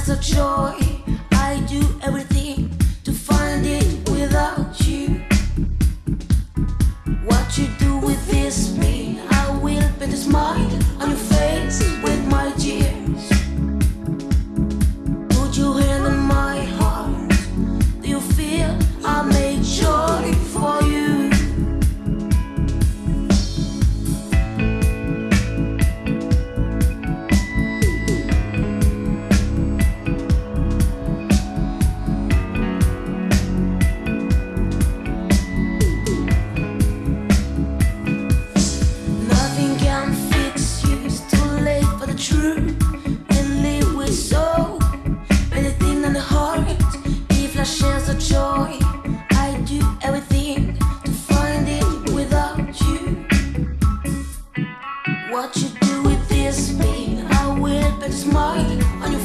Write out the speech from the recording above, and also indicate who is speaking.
Speaker 1: as a joy I do everything Spain. I will bet smile on your